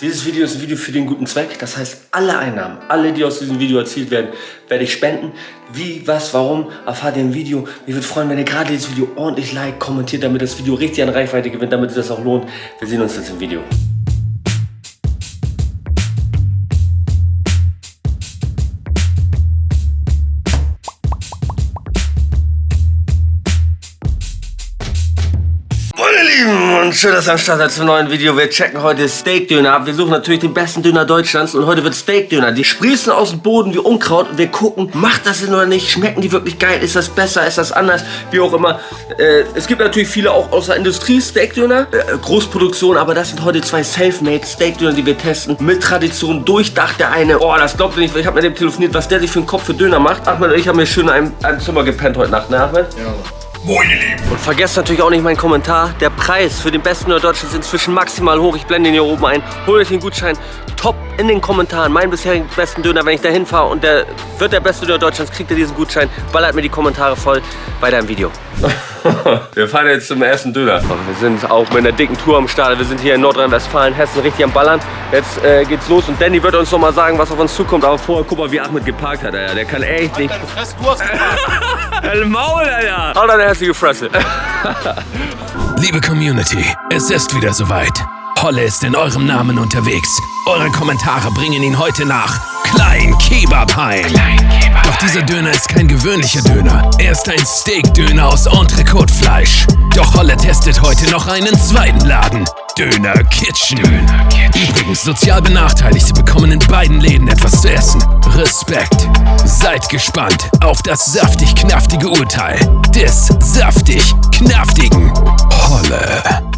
Dieses Video ist ein Video für den guten Zweck. Das heißt, alle Einnahmen, alle, die aus diesem Video erzielt werden, werde ich spenden. Wie, was, warum, erfahrt ihr im Video. Mir würde freuen, wenn ihr gerade dieses Video ordentlich like, kommentiert, damit das Video richtig an Reichweite gewinnt, damit es das auch lohnt. Wir sehen uns jetzt im Video. Und schön, dass ihr am Start seid zum neuen Video. Wir checken heute Steakdöner ab. Wir suchen natürlich den besten Döner Deutschlands und heute wird Steakdöner. Die sprießen aus dem Boden wie Unkraut und wir gucken, macht das Sinn oder nicht? Schmecken die wirklich geil? Ist das besser? Ist das anders? Wie auch immer. Äh, es gibt natürlich viele auch aus der Industrie Steakdöner, äh, Großproduktion, aber das sind heute zwei Selfmade Steakdöner, die wir testen. Mit Tradition, durchdacht der eine. Oh, das glaubt ihr nicht, ich habe mit dem telefoniert, was der sich für einen Kopf für Döner macht. Ahmed und ich haben mir schön in einem, einem Zimmer gepennt heute Nacht, ne Ahmed? Ja. Moin ihr Lieben. Und vergesst natürlich auch nicht meinen Kommentar. Der Preis für den besten Deutschlands ist inzwischen maximal hoch. Ich blende ihn hier oben ein. Holt euch den Gutschein. Top in den Kommentaren. Meinen bisherigen besten Döner, wenn ich da hinfahre und der wird der beste Döner Deutschlands, kriegt ihr diesen Gutschein. Ballert mir die Kommentare voll. Weiter im Video. wir fahren jetzt zum ersten Döner. Wir sind auch mit einer dicken Tour am Start. Wir sind hier in Nordrhein-Westfalen, Hessen, richtig am Ballern. Jetzt äh, geht's los und Danny wird uns noch mal sagen, was auf uns zukommt. Aber vorher, guck mal, wie Ahmed geparkt hat. Alter. Der kann echt nicht... Fresse, du hast geparkt. Maul, Alter. Hau deine hässliche Fresse. Liebe Community, es ist wieder soweit. Holle ist in eurem Namen unterwegs. Eure Kommentare bringen ihn heute nach Klein Kebab heim. Doch dieser Döner ist kein gewöhnlicher Döner. Er ist ein Steak-Döner aus Entrecote-Fleisch. Doch Holle testet heute noch einen zweiten Laden. Döner Kitchen. Übrigens, sozial Benachteiligte bekommen in beiden Läden etwas zu essen. Respekt. Seid gespannt auf das saftig-knaftige Urteil des saftig-knaftigen Holle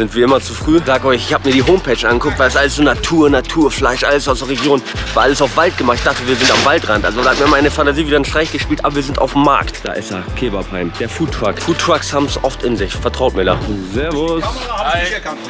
sind wie immer zu früh. Sag euch, ich habe mir die Homepage angeguckt, weil es alles so Natur, Naturfleisch, alles aus der Region. War alles auf Wald gemacht. Ich dachte, wir sind am Waldrand. Also da hat mir meine Fantasie wieder einen Streich gespielt, aber wir sind auf dem Markt. Da ist er, Kebabheim, der Foodtruck. Foodtrucks haben es oft in sich, vertraut mir da. Servus. Hi.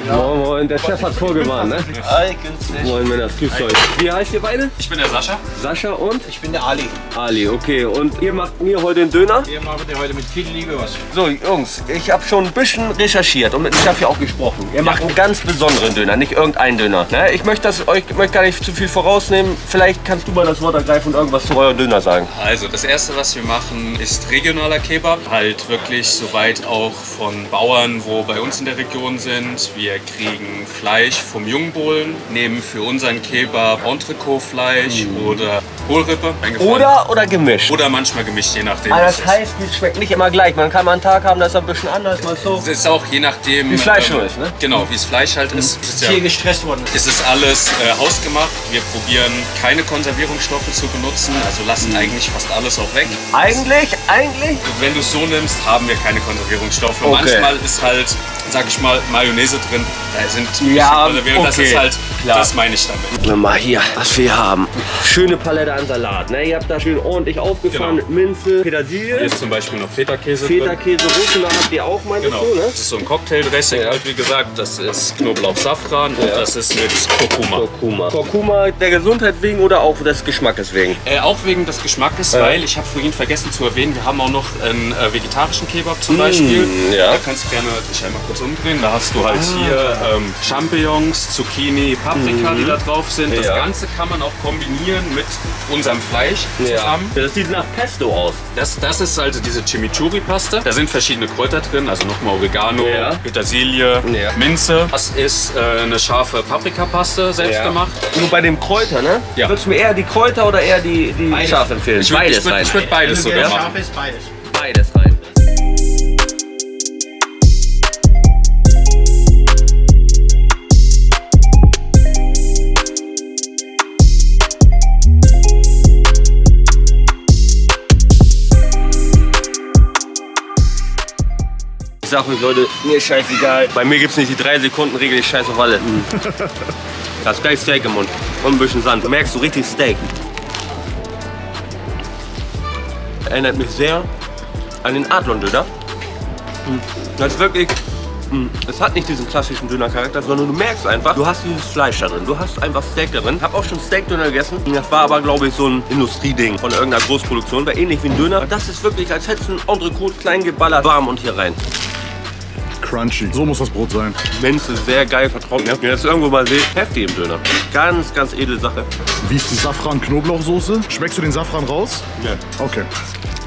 Moin, moin. Der Chef hat vorgewarnt, ne? Hi, günstig. Moin, Männer, grüßt euch. Wie heißt ihr beide? Ich bin der Sascha. Sascha und? Ich bin der Ali. Ali, okay. Und ihr macht mir heute den Döner? Wir machen dir heute mit viel Liebe was. So, Jungs, ich habe schon ein bisschen recherchiert und mit dem Chef hier auch gesprochen gesprochen. Ihr macht einen ganz besonderen Döner, nicht irgendeinen Döner. Ne? Ich möchte das euch möchte gar nicht zu viel vorausnehmen. Vielleicht kannst du mal das Wort ergreifen und irgendwas zu eurem Döner sagen. Also das erste, was wir machen, ist regionaler Kebab. Halt wirklich soweit auch von Bauern, wo bei uns in der Region sind. Wir kriegen Fleisch vom Jungbullen, nehmen für unseren Kebab Entrecot-Fleisch mhm. oder Kohlrippe. Oder, oder gemischt. Oder manchmal gemischt, je nachdem. Aber das heißt, es schmeckt nicht immer gleich. Man kann mal einen Tag haben, das ist ein bisschen anders, mal so. Es ist auch je nachdem. Wie Fleisch ähm, ist, ne? Genau, wie es Fleisch halt ist. Mhm. Ist ja, hier gestresst worden. Es ist alles äh, hausgemacht. Wir probieren keine Konservierungsstoffe zu benutzen, also lassen mhm. eigentlich fast alles auch weg. Eigentlich, eigentlich? Wenn du es so nimmst, haben wir keine Konservierungsstoffe. Okay. Manchmal ist halt, sag ich mal, Mayonnaise drin. Da sind ja. Okay. Das ist halt, Klar. das meine ich damit. Wir mal hier, was wir haben. Schöne Palette an Salat. Ne? Ihr habt da schön ordentlich aufgefahren genau. mit Minze, Petersilie. Hier ist zum Beispiel noch Feta-Käse Feta-Käse, Rucola habt ihr auch, meinst genau. du, ne? Das ist so ein Cocktail-Dressing, ja. halt wie gesagt. Das ist Knoblauch, Safran ja. und das ist mit Kurkuma. Kurkuma. Kurkuma der Gesundheit wegen oder auch des Geschmackes wegen? Äh, auch wegen des Geschmackes, ja. weil ich habe vorhin vergessen zu erwähnen, wir haben auch noch einen äh, vegetarischen Kebab zum mmh, Beispiel. Ja. Da kannst du gerne dich einmal kurz umdrehen. Da hast du halt ah. hier ähm, Champignons, Zucchini, Paprika, mmh. die da drauf sind. Das Ganze kann man auch kombinieren mit unserem Fleisch zusammen. Das sieht nach Pesto aus. Das, das ist also diese Chimichurri-Paste. Da sind verschiedene Kräuter drin, also nochmal Oregano, Petersilie, Minze. Das ist äh, eine scharfe Paprikapaste, selbst ja. gemacht. Nur bei dem Kräuter, ne? Ja. Würdest du mir eher die Kräuter oder eher die, die scharf empfehlen? Ich würd, beides ich würd, rein. Ich würde beides sogar machen. Scharf ist beides. Beides rein. Sag euch Leute, mir ist scheißegal. Bei mir gibt es nicht die 3 Sekunden Regel, ich scheiß auf alle. Mhm. Das ist gleich Steak im Mund und ein bisschen Sand. Du merkst du richtig Steak. Erinnert mich sehr an den Adlon-Döner. Mhm. Das ist wirklich, mhm. es hat nicht diesen klassischen Döner-Charakter, sondern du merkst einfach, du hast dieses Fleisch da drin, du hast einfach Steak da drin. Ich habe auch schon Steak-Döner gegessen. Das war aber, glaube ich, so ein Industrieding von irgendeiner Großproduktion. War ähnlich wie ein Döner. Das ist wirklich, als hättest du ein Entrecot klein geballert, warm und hier rein. Crunchy. So muss das Brot sein. Minze, sehr geil vertraut mir. Wenn ihr das irgendwo mal seht, heftig im Döner. Ganz, ganz edle Sache. Wie ist die Safran-Knoblauchsoße? Schmeckst du den Safran raus? Ja. Okay.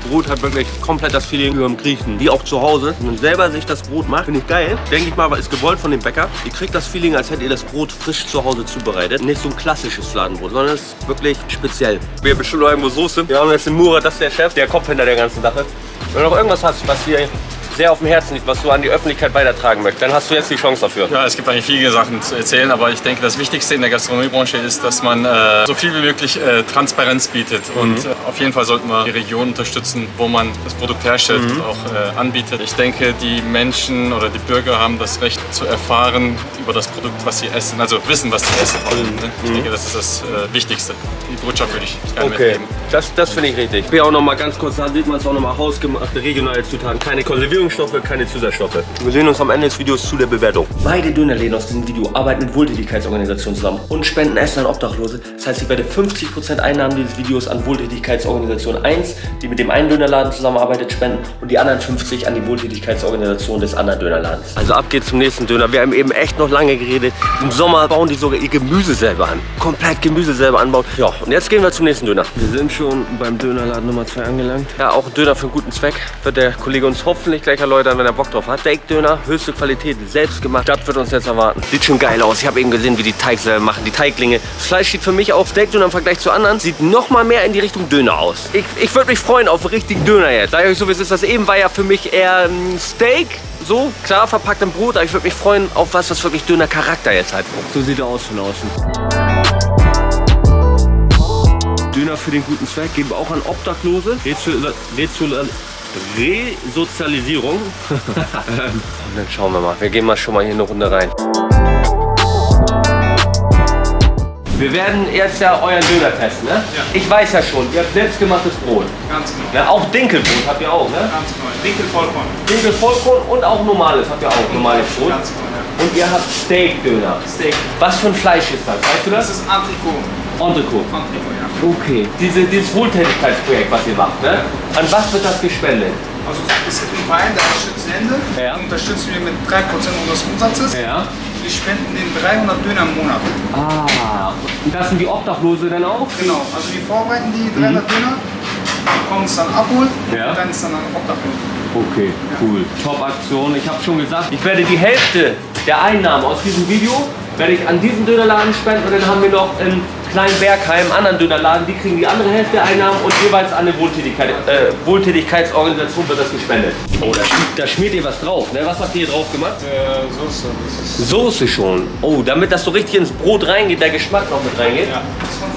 Brot hat wirklich komplett das Feeling über dem Griechen. Wie auch zu Hause. Wenn man selber sich das Brot macht, finde ich geil. Denke ich mal, ist gewollt von dem Bäcker. Ihr kriegt das Feeling, als hättet ihr das Brot frisch zu Hause zubereitet. Nicht so ein klassisches Fladenbrot, sondern es ist wirklich speziell. Wir haben bestimmt noch irgendwo Soße. Wir haben jetzt den Murat, das ist der Chef, der Kopf hinter der ganzen Sache. Wenn du noch irgendwas hast, was hier sehr auf dem Herzen liegt, was du an die Öffentlichkeit weitertragen möchtest, dann hast du jetzt die Chance dafür. Ja, es gibt eigentlich viele Sachen zu erzählen, aber ich denke, das Wichtigste in der Gastronomiebranche ist, dass man äh, so viel wie möglich äh, Transparenz bietet. Und äh, auf jeden Fall sollten wir die Region unterstützen, wo man das Produkt herstellt und auch äh, anbietet. Ich denke, die Menschen oder die Bürger haben das Recht zu erfahren über das Produkt, was sie essen, also wissen, was sie essen wollen. Ne? Ich denke, das ist das äh, Wichtigste. Die Botschaft würde ich gerne Okay, mitgeben. das, das finde ich richtig. Hier auch noch mal ganz kurz, da sieht man es auch noch mal hausgemachte regionale Zutaten. Keine Konservierungsstoffe, keine Zusatzstoffe. Wir sehen uns am Ende des Videos zu der Bewertung. Beide Dönerläden aus diesem Video arbeiten mit Wohltätigkeitsorganisationen zusammen und spenden Essen an Obdachlose. Das heißt, ich werde 50% Einnahmen dieses Videos an Wohltätigkeitsorganisation 1, die mit dem einen Dönerladen zusammenarbeitet, spenden und die anderen 50 an die Wohltätigkeitsorganisation des anderen Dönerladens. Also ab geht's zum nächsten Döner. Wir haben eben echt noch lange geredet. Im Sommer bauen die sogar ihr Gemüse selber an. Komplett Gemüse selber anbauen. Ja, und jetzt gehen wir zum nächsten Döner. Wir sind schon beim Dönerladen Nummer 2 angelangt. Ja, auch ein Döner für einen guten Zweck. Wird der Kollege uns hoffentlich gleich erläutern, wenn er Bock drauf hat. Steak-Döner, höchste Qualität, selbst gemacht. Das wird uns jetzt erwarten. Sieht schon geil aus. Ich habe eben gesehen, wie die Teig selber machen, die Teiglinge. Das Fleisch sieht für mich auch Steak-Döner im Vergleich zu anderen, sieht noch mal mehr in die Richtung Döner aus. Ich, ich würde mich freuen auf einen richtigen Döner jetzt. Sag ich euch so, wie es ist. Das eben war ja für mich eher ein Steak. So, klar, verpackt im Brot, aber ich würde mich freuen auf was, was wirklich Döner-Charakter jetzt hat. So sieht er aus von außen. Döner für den guten Zweck geben wir auch an Obdachlose. Rezu- Rezu- Resozialisierung. Und dann schauen wir mal. Wir gehen mal schon mal hier eine Runde rein. Wir werden jetzt ja euren Döner testen, ne? Ja. Ich weiß ja schon, ihr habt selbstgemachtes Brot. Ganz genau. Ne? Auch Dinkelbrot habt ihr auch, ne? Ganz genau. Dinkel Vollkorn. Dinkel Vollkorn und auch normales habt ihr auch, normales Brot. Ganz genau, ja. Und ihr habt Steak-Döner. Steak. Was für ein Fleisch ist das? Weißt du Das das? ist Antrikot. Entrecot. Antrikot, ja. Okay. Diese, dieses Wohltätigkeitsprojekt, was ihr macht, ne? An was wird das gespendet? Also es gibt einen Verein, der unterstützt Hände. Ja. Unterstützen wir mit 3% unseres Umsatzes. Ja. Wir spenden den 300 Döner im Monat. Ah. Und das sind die Obdachlose dann auch? Genau. Also wir vorbereiten die 300 Döner, kommen es dann abholen Ja. und dann ist dann an Obdachlose. Okay, cool. Top-Aktion. Ich habe schon gesagt, ich werde die Hälfte der Einnahmen aus diesem Video werde ich an diesen Dönerladen spenden und dann haben wir noch in Kleinbergheim anderen Dönerladen, die kriegen die andere Hälfte der Einnahmen und jeweils an eine Wohltätigkeit, äh, Wohltätigkeitsorganisation wird das gespendet. Oh, da, schmiert- da schmiert ihr was drauf, ne? Was habt ihr hier drauf gemacht? Äh, Soße, Soße schon. Oh, damit das so richtig ins Brot reingeht, der Geschmack noch mit reingeht. ja,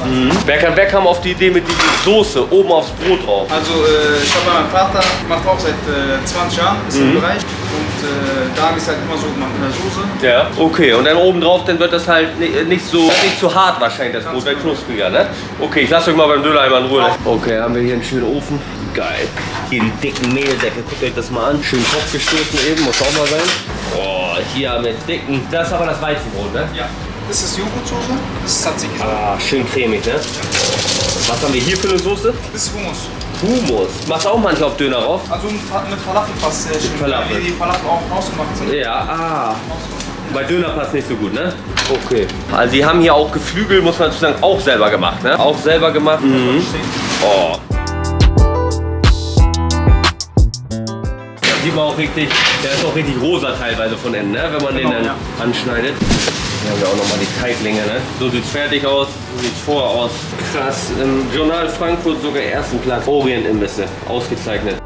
Mhm. Wer, kam, wer kam auf die Idee mit dieser Soße oben aufs Brot drauf? Also äh, ich habe meinen Vater, macht auch seit äh, 20 Jahren, ist Mhm. im Bereich. Und äh, da habe ich es halt immer so gemacht mit der Soße. Ja. Okay, und dann oben drauf, dann wird das halt ni- nicht so, nicht so hart wahrscheinlich, das Brot wird knuspriger, ne? Okay, ich lasse euch mal beim Döner einmal in Ruhe. Okay, haben wir hier einen schönen Ofen. Geil. Hier die dicken Mehlsäcke, guckt euch das mal an. Schön Topf gestoßen eben, muss auch mal sein. Oh, hier mit dicken, das ist aber das Weizenbrot, ne? Ja. Das ist Joghurtsoße, das ist Tzatziki. Ah, schön cremig, ne? Was haben wir hier für eine Soße? Das ist Hummus. Hummus. Machst du auch manchmal auf Döner drauf? Also mit Fa- mit Falafel passt sehr schön. Falafel. Weil die Falafel auch hausgemacht sind. Ja, ah. Bei Döner passt nicht so gut, ne? Okay. Also sie haben hier auch Geflügel, muss man dazu sagen, auch selber gemacht, ne? Auch selber gemacht. Mhm. Oh. Da sieht man auch richtig, der ist auch richtig rosa teilweise von innen, ne? Wenn man den Genau, dann ja. anschneidet. Hier haben wir auch nochmal die Teiglinge, ne? So sieht's fertig aus, so sieht's vorher aus. Krass, im Journal Frankfurt sogar ersten Platz. Orient-Imbisse, ausgezeichnet.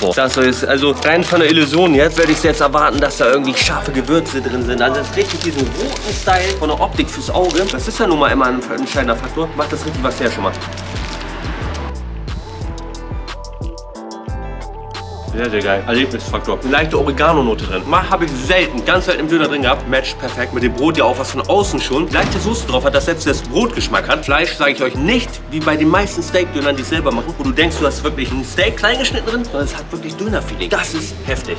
Vor. Das ist also rein von der Illusion jetzt werde ich jetzt erwarten, dass da irgendwie scharfe Gewürze drin sind. Also es ist richtig diesen roten Style von der Optik fürs Auge. Das ist ja nun mal immer ein entscheidender Faktor. Macht das richtig was her schon mal. Sehr, sehr geil. Erlebnisfaktor. Eine leichte Oregano-Note drin. Mal habe ich selten, ganz selten im Döner drin gehabt. Match perfekt mit dem Brot, ja auch was von außen schon. Leichte Soße drauf hat, dass selbst das Brot Geschmack hat. Fleisch sage ich euch nicht, wie bei den meisten Steak-Dönern, die es selber machen, wo du denkst, du hast wirklich ein Steak klein geschnitten drin, sondern es hat wirklich Döner-Feeling. Das ist heftig.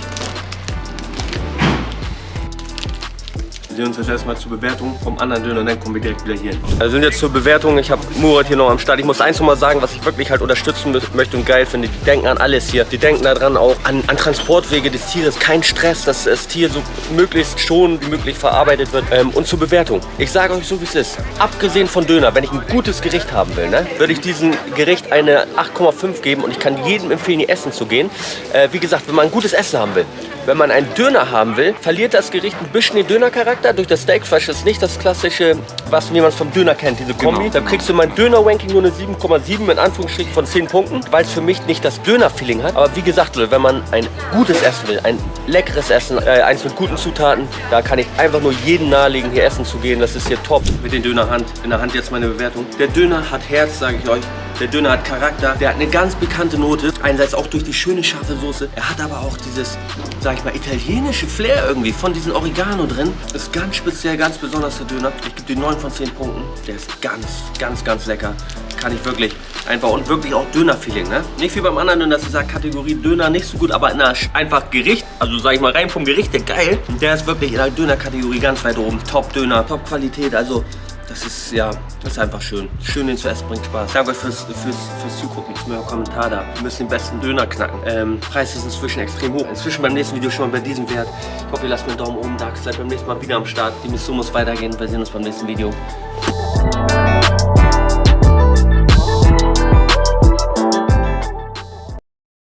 Wir sehen uns jetzt erstmal zur Bewertung vom anderen Döner und dann kommen wir direkt wieder hier hin. Also sind jetzt zur Bewertung. Ich habe Murat hier noch am Start. Ich muss eins noch mal sagen, was ich wirklich halt unterstützen möchte und geil finde. Die denken an alles hier. Die denken daran auch an, an Transportwege des Tieres. Kein Stress, dass das Tier so möglichst schon wie möglich verarbeitet wird. Ähm, und zur Bewertung. Ich sage euch so, wie es ist. Abgesehen von Döner, wenn ich ein gutes Gericht haben will, ne, würde ich diesem Gericht eine 8,5 geben und ich kann jedem empfehlen, hier essen zu gehen. Äh, wie gesagt, wenn man ein gutes Essen haben will, wenn man einen Döner haben will, verliert das Gericht ein bisschen den Dönercharakter. Durch das Steakfleisch ist nicht das klassische, was wie man es vom Döner kennt, diese Kombi. Genau. Da kriegst du mein Döner-Ranking nur eine 7,7 in Anführungsstrichen von 10 Punkten, weil es für mich nicht das Döner-Feeling hat. Aber wie gesagt, wenn man ein gutes Essen will, ein leckeres Essen, äh, eins mit guten Zutaten, da kann ich einfach nur jeden nahelegen, hier essen zu gehen. Das ist hier top. Mit den Dönerhand. In der Hand jetzt meine Bewertung. Der Döner hat Herz, sage ich euch. Der Döner hat Charakter. Der hat eine ganz bekannte Note. Einerseits auch durch die schöne scharfe Soße. Er hat aber auch dieses, sag ich mal, italienische Flair irgendwie von diesem Oregano drin. Ist ganz speziell, ganz besonders der Döner. Ich gebe dir 9 von 10 Punkten. Der ist ganz, ganz, ganz lecker. Kann ich wirklich einfach und wirklich auch Döner-Feeling, ne? Nicht wie beim anderen Döner, das ist ja Kategorie Döner nicht so gut, aber in einer einfach Gericht, also sag ich mal rein vom Gericht, der geil. Der ist wirklich in der Döner-Kategorie ganz weit oben. Top-Döner, Top-Qualität, also das ist, ja, das ist einfach schön. Schön, den zu essen, bringt Spaß. Danke fürs, fürs, fürs Zugucken. Ist mir ein Kommentar da. Wir müssen den besten Döner knacken. Ähm, Preis ist inzwischen extrem hoch. Inzwischen beim nächsten Video schon mal bei diesem Wert. Ich hoffe, ihr lasst mir einen Daumen oben da. Seid beim nächsten Mal wieder am Start. Die Mission muss weitergehen. Wir sehen uns beim nächsten Video.